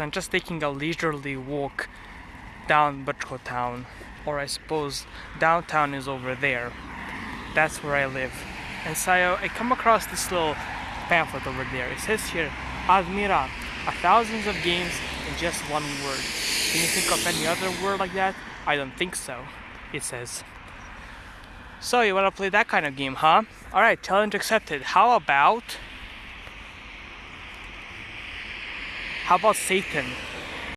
I'm just taking a leisurely walk down Butcho Town, or I suppose downtown is over there. That's where I live. And so I come across this little pamphlet over there. It says here, Admira, a thousands of games in just one word. Can you think of any other word like that? I don't think so, it says. So you wanna play that kind of game, huh? Alright, challenge accepted. How about... How about Satan?